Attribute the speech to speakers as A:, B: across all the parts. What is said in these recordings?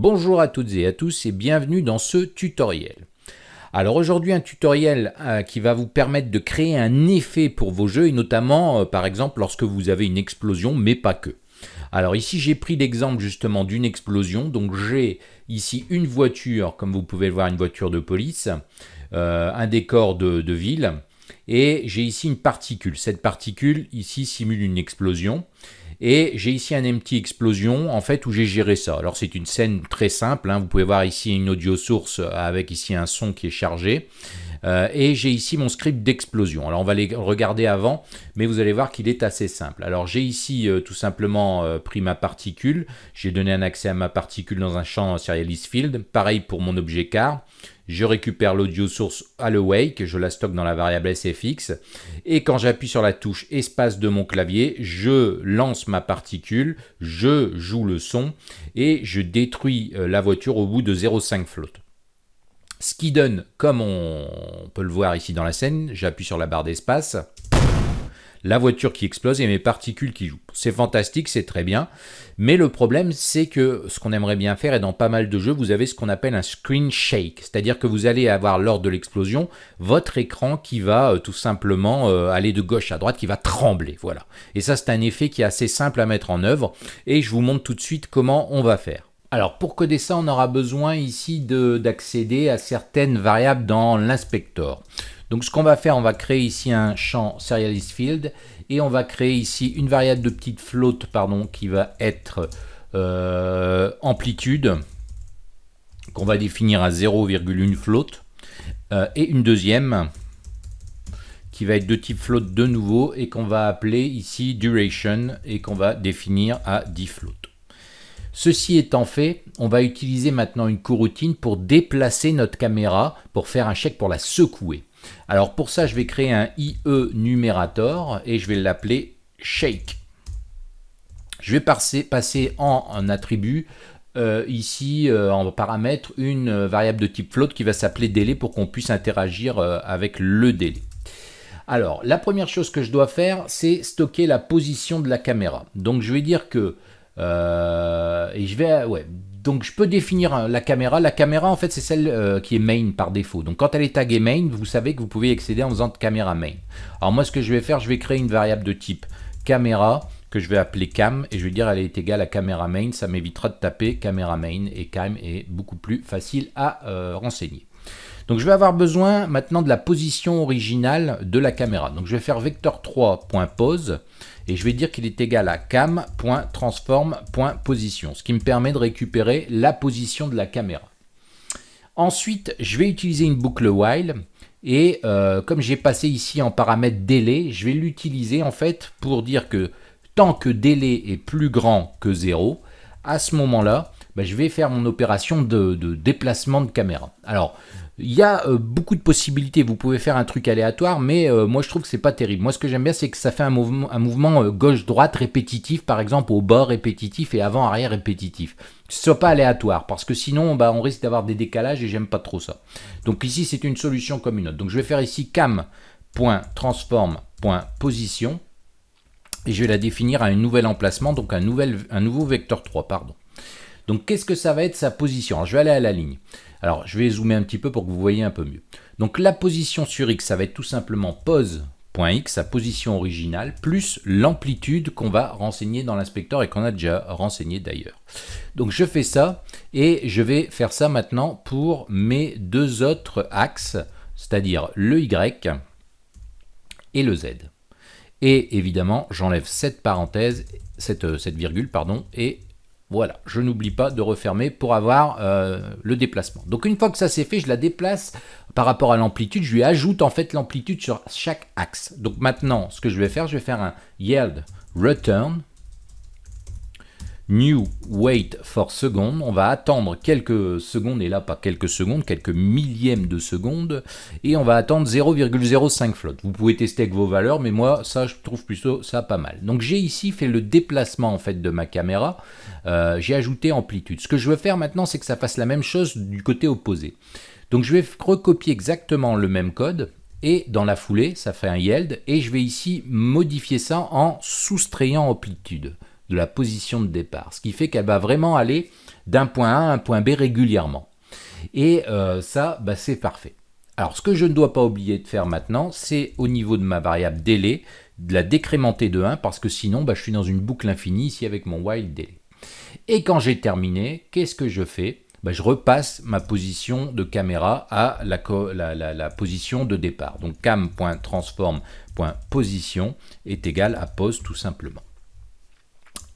A: Bonjour à toutes et à tous et bienvenue dans ce tutoriel. Alors aujourd'hui un tutoriel euh, qui va vous permettre de créer un effet pour vos jeux et notamment euh, par exemple lorsque vous avez une explosion mais pas que. Alors ici j'ai pris l'exemple justement d'une explosion, donc j'ai ici une voiture, comme vous pouvez le voir une voiture de police, euh, un décor de ville, et j'ai ici une particule. Cette particule ici simule une explosion. Et j'ai ici un empty explosion en fait où j'ai géré ça. Alors c'est une scène très simple, hein. vous pouvez voir ici une audio source avec ici un son qui est chargé. Euh, et j'ai ici mon script d'explosion. Alors on va les regarder avant, mais vous allez voir qu'il est assez simple. Alors j'ai ici euh, tout simplement euh, pris ma particule, j'ai donné un accès à ma particule dans un champ serialist field, pareil pour mon objet car. Je récupère l'audio source à le wake, je la stocke dans la variable sfx, et quand j'appuie sur la touche espace de mon clavier, je lance ma particule, je joue le son, et je détruis la voiture au bout de 0,5 float. Ce qui donne, comme on peut le voir ici dans la scène, j'appuie sur la barre d'espace, la voiture qui explose et mes particules qui jouent. C'est fantastique, c'est très bien, mais le problème c'est que ce qu'on aimerait bien faire, et dans pas mal de jeux, vous avez ce qu'on appelle un screen shake, c'est-à-dire que vous allez avoir lors de l'explosion, votre écran qui va euh, tout simplement euh, aller de gauche à droite, qui va trembler, voilà. Et ça c'est un effet qui est assez simple à mettre en œuvre, et je vous montre tout de suite comment on va faire. Alors pour coder ça, on aura besoin ici d'accéder à certaines variables dans l'inspector. Donc ce qu'on va faire, on va créer ici un champ serialist field et on va créer ici une variable de petite float pardon, qui va être euh, amplitude qu'on va définir à 0,1 float euh, et une deuxième qui va être de type float de nouveau et qu'on va appeler ici duration et qu'on va définir à 10 float. Ceci étant fait, on va utiliser maintenant une coroutine pour déplacer notre caméra pour faire un chèque pour la secouer. Alors pour ça, je vais créer un IE numérator et je vais l'appeler shake. Je vais passer, en attribut euh, ici euh, en paramètre une variable de type float qui va s'appeler délai pour qu'on puisse interagir euh, avec le délai. Alors la première chose que je dois faire c'est stocker la position de la caméra. Donc je vais dire que euh, et je vais. Donc je peux définir la caméra. La caméra en fait c'est celle euh, qui est main par défaut. Donc quand elle est taguée main, vous savez que vous pouvez accéder en faisant caméra main. Alors moi ce que je vais faire, je vais créer une variable de type caméra que je vais appeler cam et je vais dire elle est égale à caméra main. Ça m'évitera de taper caméra main et cam est beaucoup plus facile à euh, renseigner. Donc je vais avoir besoin maintenant de la position originale de la caméra. Donc je vais faire vector3.pose et je vais dire qu'il est égal à cam.transform.position, ce qui me permet de récupérer la position de la caméra. Ensuite, je vais utiliser une boucle while et euh, comme j'ai passé ici en paramètre délai, je vais l'utiliser en fait pour dire que tant que délai est plus grand que 0, à ce moment-là, ben, je vais faire mon opération de, déplacement de caméra. Alors, il y a euh, beaucoup de possibilités, vous pouvez faire un truc aléatoire, mais euh, moi je trouve que c'est pas terrible. Moi ce que j'aime bien c'est que ça fait un mouvement, un mouvement euh, gauche-droite répétitif, par exemple au bord répétitif et avant-arrière répétitif. Que ce soit pas aléatoire, parce que sinon bah, on risque d'avoir des décalages et j'aime pas trop ça. Donc ici c'est une solution comme une autre. Donc je vais faire ici cam.transform.position et je vais la définir à un nouvel emplacement, donc un, nouvel, un nouveau vecteur 3, pardon. Donc qu'est-ce que ça va être sa position? Je vais aller à la ligne. Alors, je vais zoomer un petit peu pour que vous voyez un peu mieux. Donc, la position sur X, ça va être tout simplement pose.x, sa position originale, plus l'amplitude qu'on va renseigner dans l'inspecteur et qu'on a déjà renseigné d'ailleurs. Donc, je fais ça et je vais faire ça maintenant pour mes deux autres axes, c'est-à-dire le Y et le Z. Et évidemment, j'enlève cette parenthèse, cette, cette virgule, pardon, et voilà, je n'oublie pas de refermer pour avoir euh, le déplacement. Donc une fois que ça c'est fait, je la déplace par rapport à l'amplitude. Je lui ajoute en fait l'amplitude sur chaque axe. Donc maintenant, ce que je vais faire, je vais faire un yield return new wait for second, on va attendre quelques secondes, et là pas quelques secondes, quelques millièmes de seconde, et on va attendre 0,05 float. Vous pouvez tester avec vos valeurs, mais moi ça je trouve plutôt ça pas mal. Donc j'ai ici fait le déplacement en fait de ma caméra, euh, j'ai ajouté amplitude. Ce que je veux faire maintenant c'est que ça fasse la même chose du côté opposé. Donc je vais recopier exactement le même code, et dans la foulée, ça fait un yield, et je vais ici modifier ça en soustrayant amplitude de la position de départ. Ce qui fait qu'elle va vraiment aller d'un point A à un point B régulièrement. Et euh, ça, bah, c'est parfait. Alors, ce que je ne dois pas oublier de faire maintenant, c'est au niveau de ma variable délai, de la décrémenter de 1, parce que sinon, bah, je suis dans une boucle infinie ici avec mon while délai. Et quand j'ai terminé, qu'est-ce que je fais? Bah, Je repasse ma position de caméra à la, position de départ. Donc cam.transform.position est égal à pose tout simplement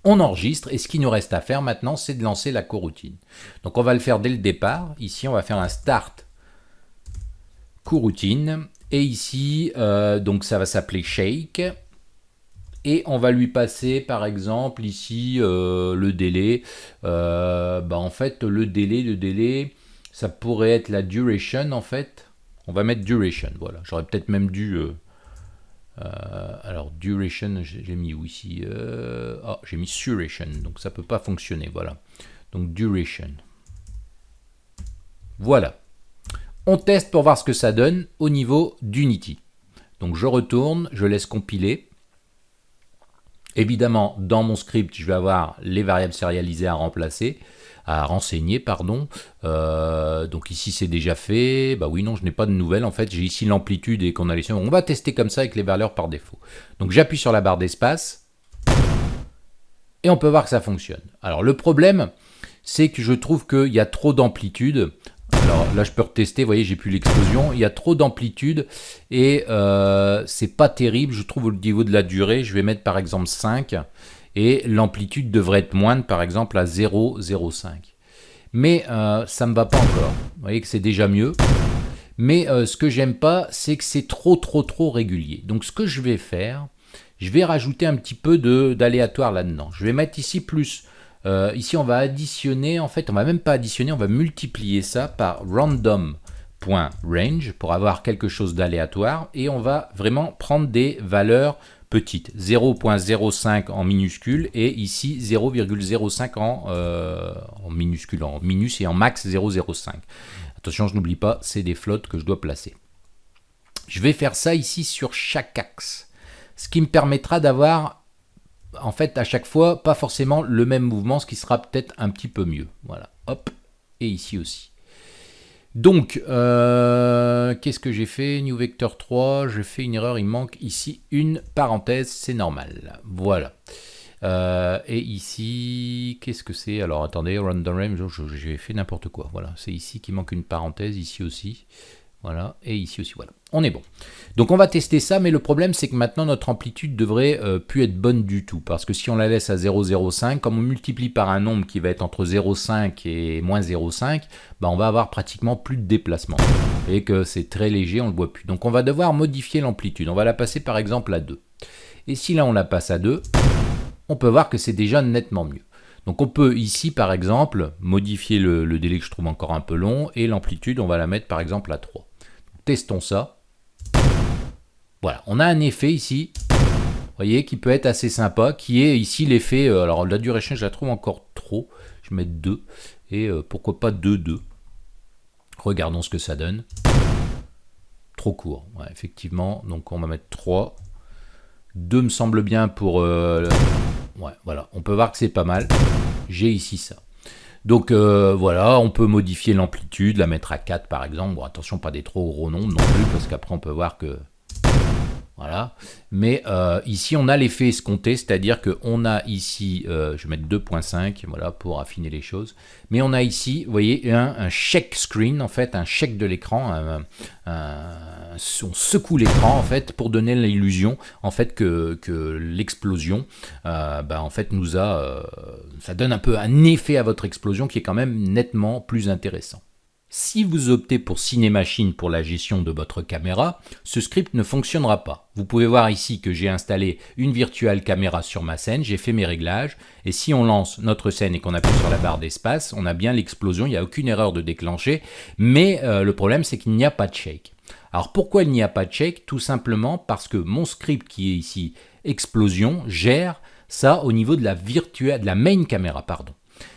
A: on enregistre et ce qui nous reste à faire maintenant c'est de lancer la coroutine. Donc on va le faire dès le départ, ici on va faire un start coroutine. Et ici euh, donc ça va s'appeler shake. Et on va lui passer par exemple ici euh, le délai, euh, bah, en fait le délai, le délai ça pourrait être la duration en fait, on va mettre duration, voilà, j'aurais peut-être même dû euh, alors duration, j'ai mis où ici euh, oh, J'ai mis suration, donc ça peut pas fonctionner, voilà. Donc duration. Voilà. On teste pour voir ce que ça donne au niveau d'Unity. Donc je retourne, je laisse compiler. Évidemment, dans mon script, je vais avoir les variables sérialisées à remplacer à renseigner, pardon. Euh, donc ici c'est déjà fait. Bah oui, non, je n'ai pas de nouvelles. En fait, j'ai ici l'amplitude et qu'on a les On va tester comme ça avec les valeurs par défaut. Donc j'appuie sur la barre d'espace et on peut voir que ça fonctionne. Alors le problème, c'est que je trouve qu'il y a trop d'amplitude. Alors là, je peux retester, vous voyez, j'ai plus l'explosion. Il y a trop d'amplitude et euh, c'est pas terrible, je trouve, au niveau de la durée. Je vais mettre par exemple 5 et l'amplitude devrait être moindre par exemple à 0,05. Mais euh, ça ne me va pas encore. Vous voyez que c'est déjà mieux. Mais euh, ce que j'aime pas, c'est que c'est trop trop trop régulier. Donc ce que je vais faire, je vais rajouter un petit peu d'aléatoire là-dedans. Je vais mettre ici plus. Euh, ici on va additionner, en fait on va même pas additionner, on va multiplier ça par random.range pour avoir quelque chose d'aléatoire et on va vraiment prendre des valeurs petite, 0.05 en minuscule et ici 0,05 en, euh, en minuscule, en minus et en max 0,05. Attention, je n'oublie pas, c'est des flottes que je dois placer. Je vais faire ça ici sur chaque axe, ce qui me permettra d'avoir en fait à chaque fois pas forcément le même mouvement, ce qui sera peut-être un petit peu mieux. Voilà, hop, et ici aussi. Donc, euh, qu'est-ce que j'ai fait? New Vector 3, j'ai fait une erreur, il manque ici une parenthèse, c'est normal. Voilà. Euh, et ici, qu'est-ce que c'est? Alors attendez, random range, j'ai fait n'importe quoi. Voilà, c'est ici qui manque une parenthèse, ici aussi. Voilà, et ici aussi, voilà. On est bon. Donc on va tester ça, mais le problème c'est que maintenant notre amplitude devrait euh, plus être bonne du tout, parce que si on la laisse à 0,05, comme on multiplie par un nombre qui va être entre 0,5 et moins 0,5, bah on va avoir pratiquement plus de déplacement. Et que c'est très léger, on ne le voit plus. Donc on va devoir modifier l'amplitude. On va la passer par exemple à 2. Et si là on la passe à 2, on peut voir que c'est déjà nettement mieux. Donc on peut ici par exemple modifier le, le délai que je trouve encore un peu long et l'amplitude on va la mettre par exemple à 3. Testons ça. Voilà, on a un effet ici, vous voyez, qui peut être assez sympa, qui est ici l'effet, euh, alors la duration je la trouve encore trop, je vais mettre 2, et euh, pourquoi pas 2, 2. Regardons ce que ça donne. Trop court, effectivement, donc on va mettre 3. 2 me semble bien pour... Euh, ouais, voilà, on peut voir que c'est pas mal. J'ai ici ça. Donc euh, voilà, on peut modifier l'amplitude, la mettre à 4 par exemple. Bon, attention, pas des trop gros nombres non plus, parce qu'après on peut voir que voilà. Mais euh, ici, on a l'effet escompté, c'est-à-dire qu'on a ici, euh, je vais mettre 2.5, voilà, pour affiner les choses. Mais on a ici, vous voyez, un, check screen, en fait, un check de l'écran. on secoue l'écran, en fait, pour donner l'illusion, en fait, que, l'explosion, euh, bah, en fait, nous a... ça donne un peu un effet à votre explosion qui est quand même nettement plus intéressant. Si vous optez pour Cinemachine pour la gestion de votre caméra, ce script ne fonctionnera pas. Vous pouvez voir ici que j'ai installé une virtuelle caméra sur ma scène, j'ai fait mes réglages, et si on lance notre scène et qu'on appuie sur la barre d'espace, on a bien l'explosion, il n'y a aucune erreur de déclencher, mais euh, le problème c'est qu'il n'y a pas de shake. Alors pourquoi il n'y a pas de shake? Tout simplement parce que mon script qui est ici explosion gère ça au niveau de la de la main caméra, pardon.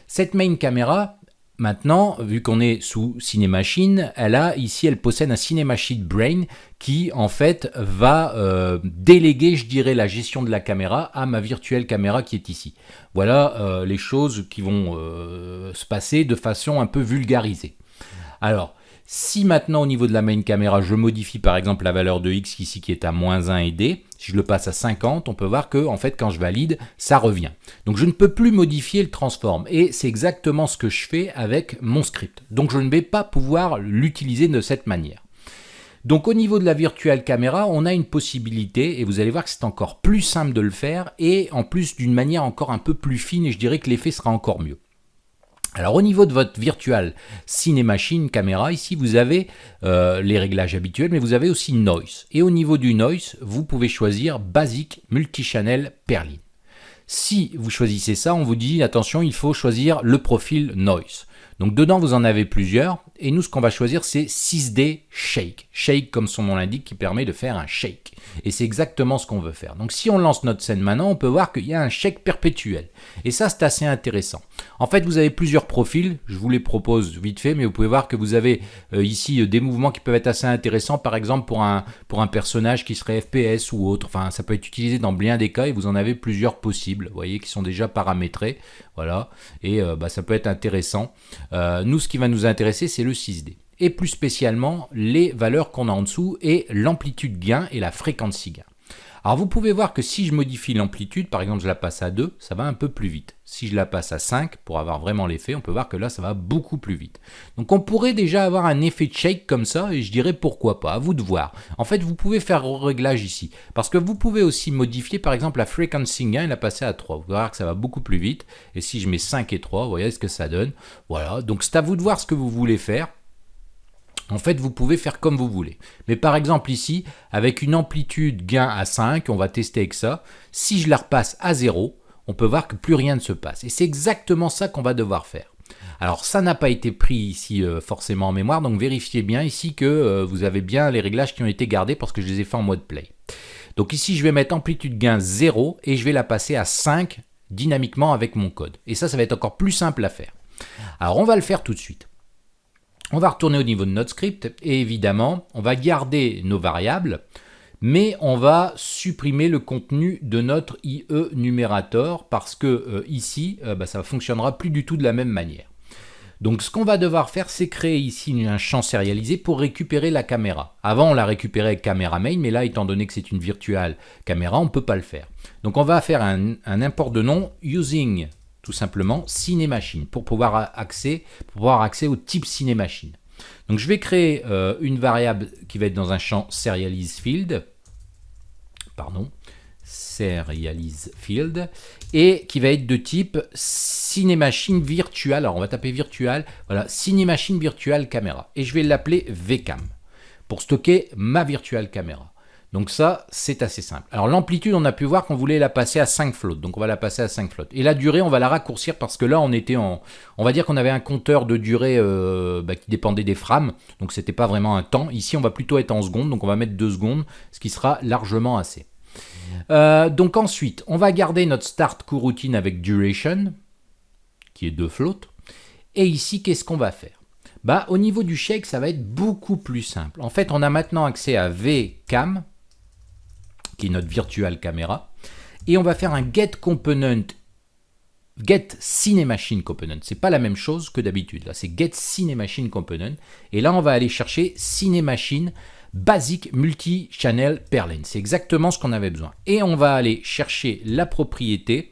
A: Cette main caméra, Maintenant, vu qu'on est sous Cinemachine, elle a ici, elle possède un Cinemachine Brain qui en fait va euh, déléguer, je dirais, la gestion de la caméra à ma virtuelle caméra qui est ici. Voilà euh, les choses qui vont euh, se passer de façon un peu vulgarisée. Alors, si maintenant au niveau de la main caméra, je modifie par exemple la valeur de x ici qui est à moins 1 et d, si je le passe à 50, on peut voir que en fait quand je valide, ça revient. Donc je ne peux plus modifier le transform et c'est exactement ce que je fais avec mon script. Donc je ne vais pas pouvoir l'utiliser de cette manière. Donc au niveau de la virtuelle caméra, on a une possibilité et vous allez voir que c'est encore plus simple de le faire et en plus d'une manière encore un peu plus fine et je dirais que l'effet sera encore mieux. Alors au niveau de votre virtual cinémachine caméra, ici vous avez euh, les réglages habituels, mais vous avez aussi noise. Et au niveau du noise, vous pouvez choisir Basic Multichannel Perlin. Si vous choisissez ça, on vous dit attention, il faut choisir le profil noise. Donc dedans, vous en avez plusieurs. Et nous, ce qu'on va choisir, c'est 6D Shake. Shake, comme son nom l'indique, qui permet de faire un shake. Et c'est exactement ce qu'on veut faire. Donc si on lance notre scène maintenant, on peut voir qu'il y a un shake perpétuel. Et ça, c'est assez intéressant. En fait, vous avez plusieurs profils. Je vous les propose vite fait, mais vous pouvez voir que vous avez euh, ici euh, des mouvements qui peuvent être assez intéressants. Par exemple, pour un, pour un personnage qui serait FPS ou autre. Enfin, ça peut être utilisé dans bien des cas et vous en avez plusieurs possibles. Vous voyez, qui sont déjà paramétrés. Voilà. Et euh, bah, ça peut être intéressant. Nous, ce qui va nous intéresser, c'est le 6D. Et plus spécialement, les valeurs qu'on a en dessous et l'amplitude gain et la fréquence gain. Alors vous pouvez voir que si je modifie l'amplitude, par exemple je la passe à 2, ça va un peu plus vite. Si je la passe à 5, pour avoir vraiment l'effet, on peut voir que là ça va beaucoup plus vite. Donc on pourrait déjà avoir un effet de shake comme ça, et je dirais pourquoi pas, à vous de voir. En fait vous pouvez faire réglage ici, parce que vous pouvez aussi modifier par exemple la frequency gain et la passer à 3. Vous allez voir que ça va beaucoup plus vite, et si je mets 5 et 3, vous voyez ce que ça donne. Voilà, donc c'est à vous de voir ce que vous voulez faire. En fait, vous pouvez faire comme vous voulez. Mais par exemple ici, avec une amplitude gain à 5, on va tester avec ça. Si je la repasse à 0, on peut voir que plus rien ne se passe. Et c'est exactement ça qu'on va devoir faire. Alors ça n'a pas été pris ici euh, forcément en mémoire, donc vérifiez bien ici que euh, vous avez bien les réglages qui ont été gardés parce que je les ai fait en mode play. Donc ici je vais mettre amplitude gain 0 et je vais la passer à 5 dynamiquement avec mon code. Et ça, ça va être encore plus simple à faire. Alors on va le faire tout de suite. On va retourner au niveau de notre script et évidemment, on va garder nos variables, mais on va supprimer le contenu de notre IE numérateur parce que euh, ici, euh, bah, ça ne fonctionnera plus du tout de la même manière. Donc ce qu'on va devoir faire, c'est créer ici un champ sérialisé pour récupérer la caméra. Avant, on l'a récupéré avec caméra main, mais là, étant donné que c'est une virtuelle caméra, on ne peut pas le faire. Donc on va faire un import de nom using tout simplement Cinemachine pour pouvoir accès, pour pouvoir accès au type Cinemachine. Donc je vais créer euh, une variable qui va être dans un champ serialize field, pardon, serialize field, et qui va être de type Cinemachine virtual. Alors on va taper virtual, voilà, Cinemachine virtual caméra, et je vais l'appeler vcam pour stocker ma virtual caméra. Donc ça, c'est assez simple. Alors l'amplitude, on a pu voir qu'on voulait la passer à 5 flottes. Donc on va la passer à 5 flottes. Et la durée, on va la raccourcir parce que là, on était en... On va dire qu'on avait un compteur de durée euh, bah, qui dépendait des frames. Donc c'était pas vraiment un temps. Ici, on va plutôt être en secondes. Donc on va mettre 2 secondes, ce qui sera largement assez. Euh, donc ensuite, on va garder notre start coroutine avec duration, qui est 2 flottes. Et ici, qu'est-ce qu'on va faire? Bah, Au niveau du shake, ça va être beaucoup plus simple. En fait, on a maintenant accès à vcam, qui est notre virtual caméra. Et on va faire un get component, get cinemachine component. C'est pas la même chose que d'habitude. Là, c'est get cinemachine component. Et là, on va aller chercher cinemachine basic multi-channel. C'est exactement ce qu'on avait besoin. Et on va aller chercher la propriété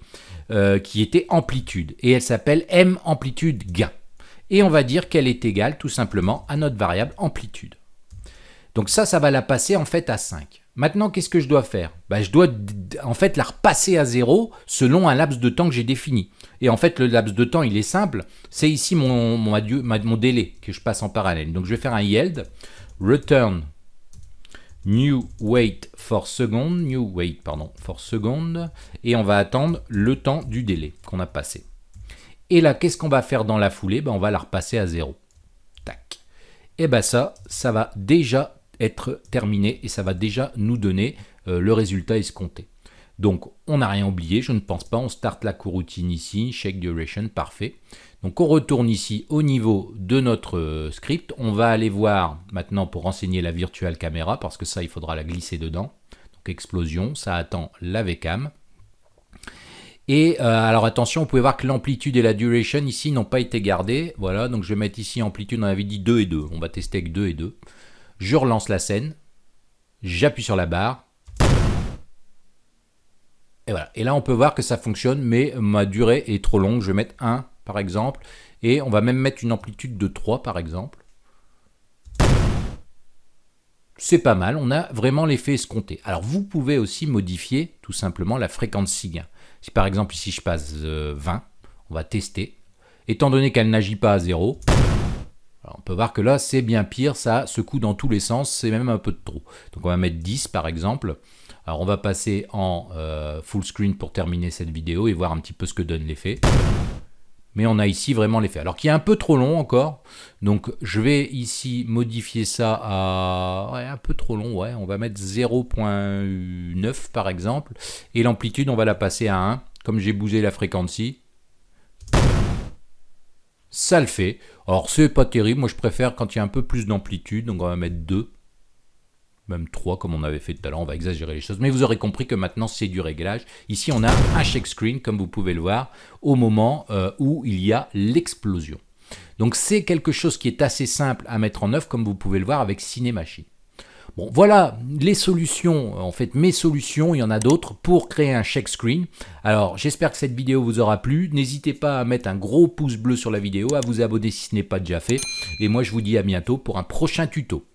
A: euh, qui était amplitude. Et elle s'appelle m amplitude gain. Et on va dire qu'elle est égale tout simplement à notre variable amplitude. Donc ça, ça va la passer en fait à 5. Maintenant, qu'est-ce que je dois faire? Ben, Je dois en fait la repasser à 0 selon un laps de temps que j'ai défini. Et en fait, le laps de temps, il est simple. C'est ici mon, mon, délai que je passe en parallèle. Donc je vais faire un yield, return new wait for second, new wait, pardon, for second, et on va attendre le temps du délai qu'on a passé. Et là, qu'est-ce qu'on va faire dans la foulée? Ben, On va la repasser à 0. Tac. Et bien ça, ça va déjà terminé et ça va déjà nous donner euh, le résultat escompté. Donc, on n'a rien oublié, je ne pense pas. On start la coroutine ici, check duration, parfait. Donc, on retourne ici au niveau de notre euh, script. On va aller voir maintenant pour renseigner la virtual caméra, parce que ça, il faudra la glisser dedans. Donc, explosion, ça attend la VCAM. Et euh, alors attention, vous pouvez voir que l'amplitude et la duration ici n'ont pas été gardées. Voilà, donc je vais mettre ici amplitude, on avait dit 2 et 2. On va tester avec 2 et 2. Je relance la scène. J'appuie sur la barre. Et voilà. Et là, on peut voir que ça fonctionne, mais ma durée est trop longue. Je vais mettre 1, par exemple. Et on va même mettre une amplitude de 3, par exemple. C'est pas mal, on a vraiment l'effet escompté. Alors, vous pouvez aussi modifier tout simplement la fréquence signe. Si par exemple ici je passe 20, euh, on va tester. Étant donné qu'elle n'agit pas à 0, on peut voir que là c'est bien pire, ça secoue dans tous les sens, c'est même un peu de trop. Donc on va mettre 10 par exemple. Alors on va passer en euh, full screen pour terminer cette vidéo et voir un petit peu ce que donne l'effet. Mais on a ici vraiment l'effet. Alors qui est un peu trop long encore. Donc je vais ici modifier ça à un peu trop long. Ouais, on va mettre 0.9 par exemple. Et l'amplitude on va la passer à 1. Comme j'ai bougé la fréquence ça le fait. Alors c'est pas terrible, moi je préfère quand il y a un peu plus d'amplitude, donc on va mettre 2 même 3 comme on avait fait tout à l'heure, on va exagérer les choses. Mais vous aurez compris que maintenant c'est du réglage. Ici on a un check screen comme vous pouvez le voir au moment euh, où il y a l'explosion. Donc c'est quelque chose qui est assez simple à mettre en œuvre comme vous pouvez le voir avec Cinemachine. Bon, voilà les solutions, en fait mes solutions, il y en a d'autres pour créer un check screen. Alors j'espère que cette vidéo vous aura plu. N'hésitez pas à mettre un gros pouce bleu sur la vidéo, à vous abonner si ce n'est pas déjà fait. Et moi je vous dis à bientôt pour un prochain tuto.